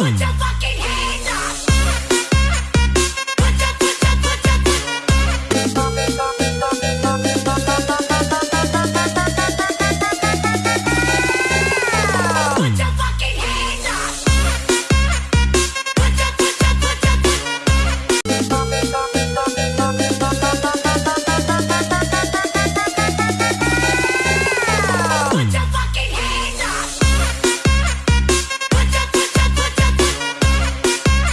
Watch.